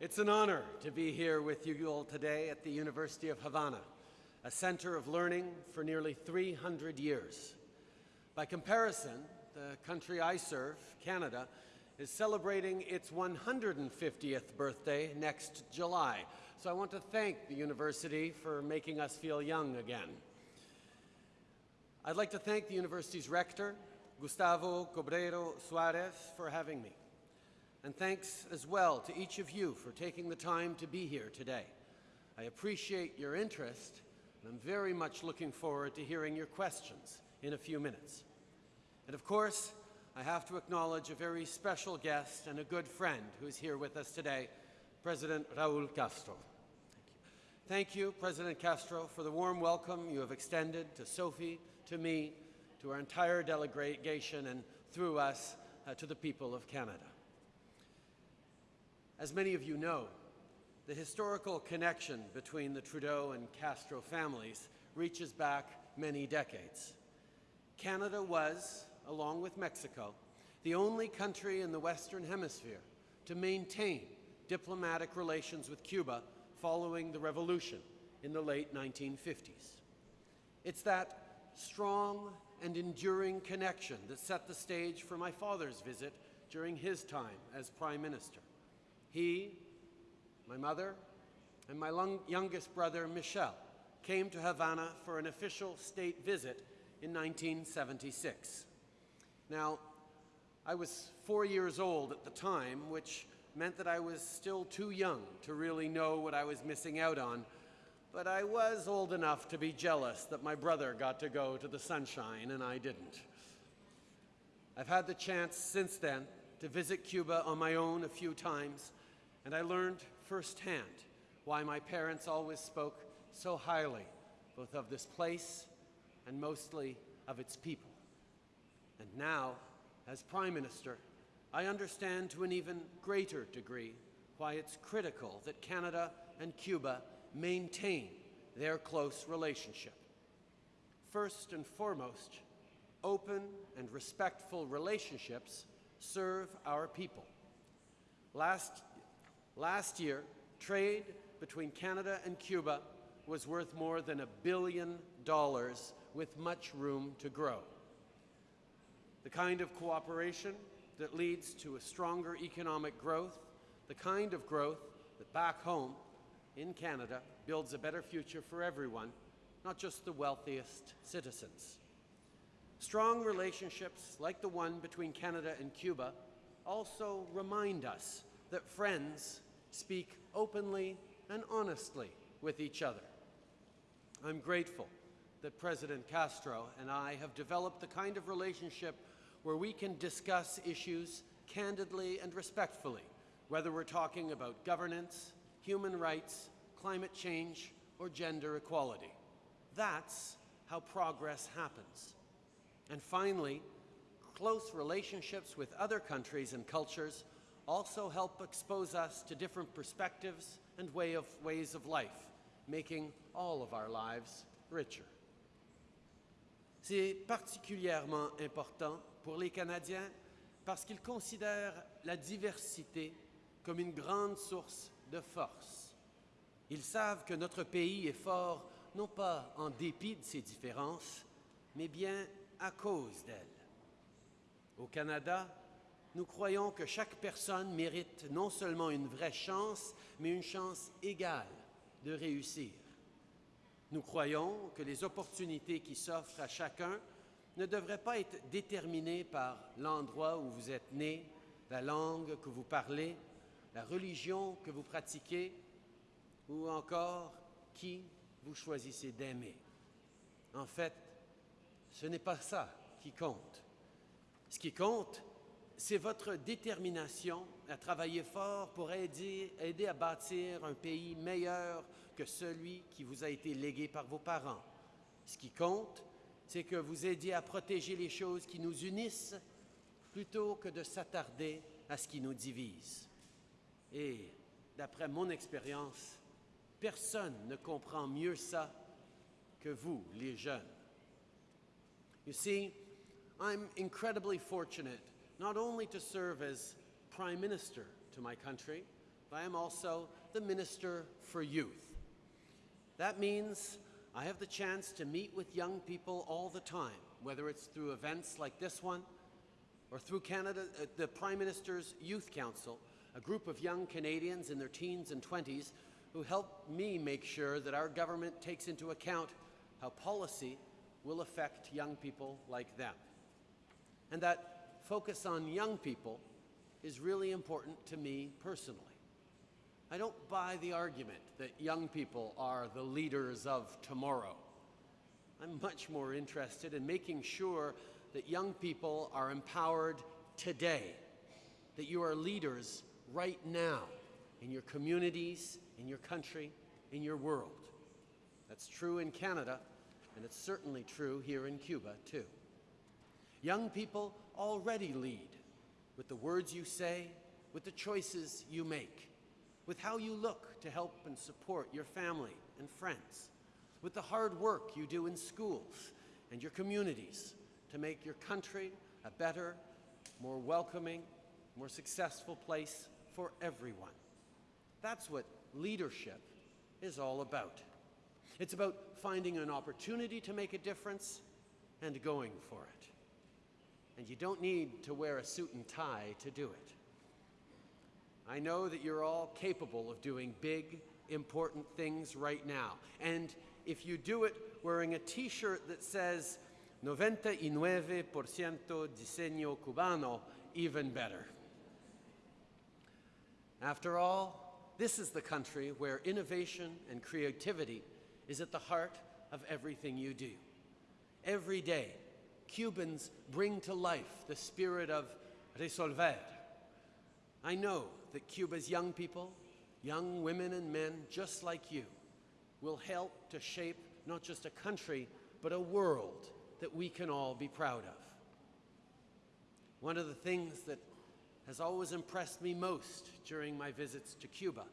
It's an honor to be here with you all today at the University of Havana, a center of learning for nearly 300 years. By comparison, the country I serve, Canada, is celebrating its 150th birthday next July. So I want to thank the university for making us feel young again. I'd like to thank the university's rector, Gustavo Cobreiro Suarez, for having me. And thanks as well to each of you for taking the time to be here today. I appreciate your interest, and I'm very much looking forward to hearing your questions in a few minutes. And of course, I have to acknowledge a very special guest and a good friend who is here with us today, President Raul Castro. Thank you. Thank you, President Castro, for the warm welcome you have extended to Sophie, to me, to our entire delegation, and through us uh, to the people of Canada. As many of you know, the historical connection between the Trudeau and Castro families reaches back many decades. Canada was, along with Mexico, the only country in the Western Hemisphere to maintain diplomatic relations with Cuba following the revolution in the late 1950s. It's that strong and enduring connection that set the stage for my father's visit during his time as Prime Minister. He, my mother, and my youngest brother, Michel, came to Havana for an official state visit in 1976. Now, I was four years old at the time, which meant that I was still too young to really know what I was missing out on, but I was old enough to be jealous that my brother got to go to the sunshine and I didn't. I've had the chance since then to visit Cuba on my own a few times, and I learned firsthand why my parents always spoke so highly both of this place and mostly of its people. And now, as Prime Minister, I understand to an even greater degree why it's critical that Canada and Cuba maintain their close relationship. First and foremost, open and respectful relationships serve our people. Last Last year, trade between Canada and Cuba was worth more than a billion dollars with much room to grow. The kind of cooperation that leads to a stronger economic growth, the kind of growth that back home in Canada builds a better future for everyone, not just the wealthiest citizens. Strong relationships like the one between Canada and Cuba also remind us that friends speak openly and honestly with each other. I'm grateful that President Castro and I have developed the kind of relationship where we can discuss issues candidly and respectfully, whether we're talking about governance, human rights, climate change, or gender equality. That's how progress happens. And finally, close relationships with other countries and cultures also help expose us to different perspectives and way of, ways of life, making all of our lives richer. C'est particulièrement important pour les Canadiens parce qu'ils considèrent la diversité comme une grande source de force. Ils savent que notre pays est fort non pas en dépit de ses différences, mais bien à cause d'elles. Au Canada, nous croyons que chaque personne mérite non seulement une vraie chance, mais une chance égale de réussir. Nous croyons que les opportunités qui s'offrent à chacun ne devraient pas être déterminées par l'endroit où vous êtes né, la langue que vous parlez, la religion que vous pratiquez ou encore qui vous choisissez d'aimer. En fait, ce n'est pas ça qui compte. Ce qui compte, c'est votre détermination à travailler fort pour aider, à bâtir un pays meilleur que celui qui vous a été légué par vos parents. Ce qui compte, c'est que vous aidiez à protéger les choses qui nous unissent plutôt que de s'attarder à ce qui nous divise. Et d'après mon expérience, personne ne comprend mieux ça que vous, les jeunes. You see, I'm incredibly fortunate not only to serve as Prime Minister to my country, but I am also the Minister for Youth. That means I have the chance to meet with young people all the time, whether it's through events like this one or through Canada, uh, the Prime Minister's Youth Council, a group of young Canadians in their teens and 20s who help me make sure that our government takes into account how policy will affect young people like them. And that focus on young people is really important to me personally. I don't buy the argument that young people are the leaders of tomorrow. I'm much more interested in making sure that young people are empowered today, that you are leaders right now in your communities, in your country, in your world. That's true in Canada, and it's certainly true here in Cuba, too. Young people already lead with the words you say, with the choices you make, with how you look to help and support your family and friends, with the hard work you do in schools and your communities to make your country a better, more welcoming, more successful place for everyone. That's what leadership is all about. It's about finding an opportunity to make a difference and going for it. And you don't need to wear a suit and tie to do it. I know that you're all capable of doing big, important things right now. And if you do it wearing a t-shirt that says 99% diseño cubano, even better. After all, this is the country where innovation and creativity is at the heart of everything you do. Every day, Cubans bring to life the spirit of resolver. I know that Cuba's young people, young women and men just like you, will help to shape not just a country, but a world that we can all be proud of. One of the things that has always impressed me most during my visits to Cuba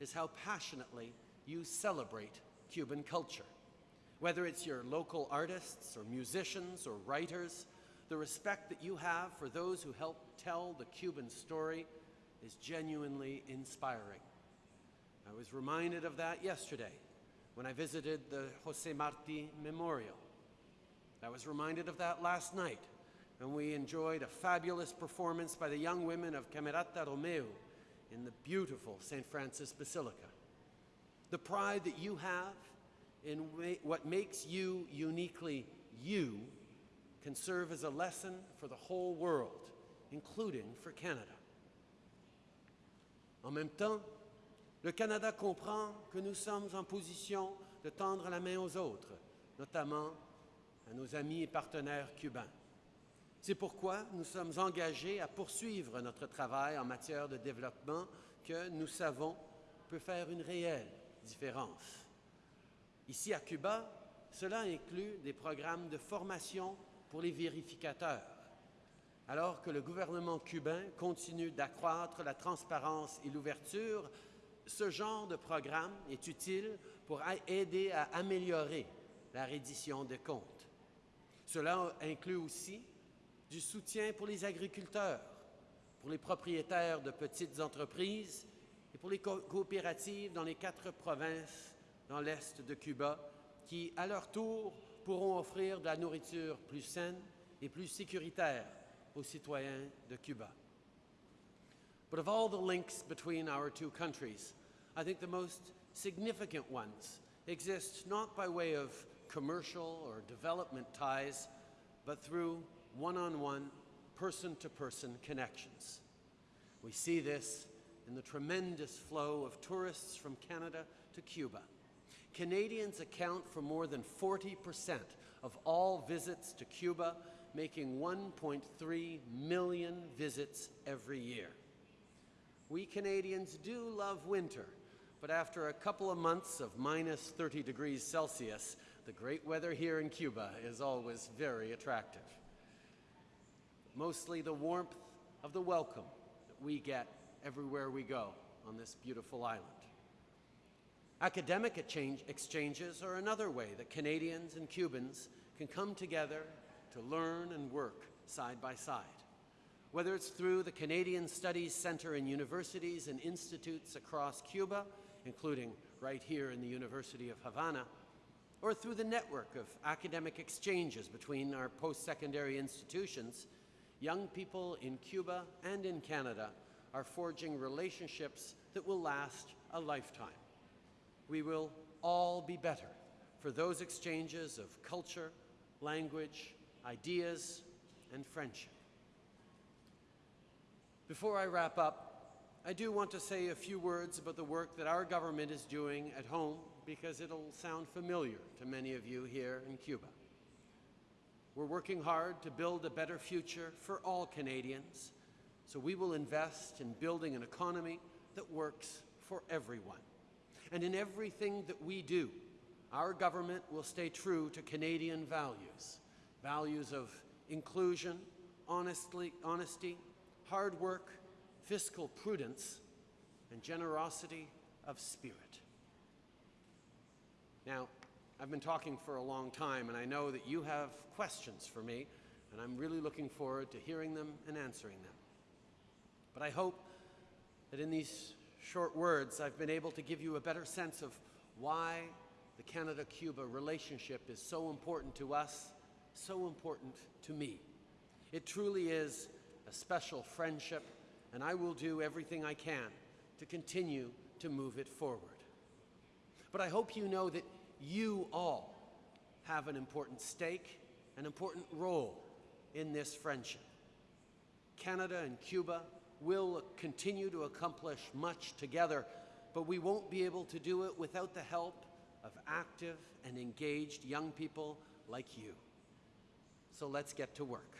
is how passionately you celebrate Cuban culture. Whether it's your local artists or musicians or writers, the respect that you have for those who help tell the Cuban story is genuinely inspiring. I was reminded of that yesterday when I visited the Jose Marti Memorial. I was reminded of that last night when we enjoyed a fabulous performance by the young women of Camerata Romeu in the beautiful St. Francis Basilica. The pride that you have in what makes you uniquely you can serve as a lesson for the whole world, including for Canada. En même temps, le Canada comprend que nous sommes en position de tendre la main aux autres, notamment à nos amis et partenaires cubains. C'est pourquoi nous sommes engagés à poursuivre notre travail en matière de développement que nous savons peut faire une réelle différence. Ici à Cuba, cela inclut des programmes de formation pour les vérificateurs. Alors que le gouvernement cubain continue d'accroître la transparence et l'ouverture, ce genre de programme est utile pour aider à améliorer la reddition des comptes. Cela inclut aussi du soutien pour les agriculteurs, pour les propriétaires de petites entreprises et pour les co coopératives dans les quatre provinces dans l'est de Cuba qui, à leur tour, pourront offrir de la nourriture plus saine et plus sécuritaire aux citoyens de Cuba. But of all the links between our two countries, I think the most significant ones exist not by way of commercial or development ties, but through one-on-one, person-to-person connections. We see this in the tremendous flow of tourists from Canada to Cuba. Canadians account for more than 40% of all visits to Cuba, making 1.3 million visits every year. We Canadians do love winter, but after a couple of months of minus 30 degrees Celsius, the great weather here in Cuba is always very attractive. Mostly the warmth of the welcome that we get everywhere we go on this beautiful island. Academic exchanges are another way that Canadians and Cubans can come together to learn and work side by side. Whether it's through the Canadian Studies Centre in universities and institutes across Cuba, including right here in the University of Havana, or through the network of academic exchanges between our post-secondary institutions, young people in Cuba and in Canada are forging relationships that will last a lifetime. We will all be better for those exchanges of culture, language, ideas, and friendship. Before I wrap up, I do want to say a few words about the work that our government is doing at home because it'll sound familiar to many of you here in Cuba. We're working hard to build a better future for all Canadians, so we will invest in building an economy that works for everyone. And in everything that we do, our government will stay true to Canadian values, values of inclusion, honestly, honesty, hard work, fiscal prudence, and generosity of spirit. Now, I've been talking for a long time, and I know that you have questions for me, and I'm really looking forward to hearing them and answering them. But I hope that in these short words, I've been able to give you a better sense of why the Canada-Cuba relationship is so important to us, so important to me. It truly is a special friendship, and I will do everything I can to continue to move it forward. But I hope you know that you all have an important stake, an important role in this friendship. Canada and Cuba will continue to accomplish much together, but we won't be able to do it without the help of active and engaged young people like you. So let's get to work.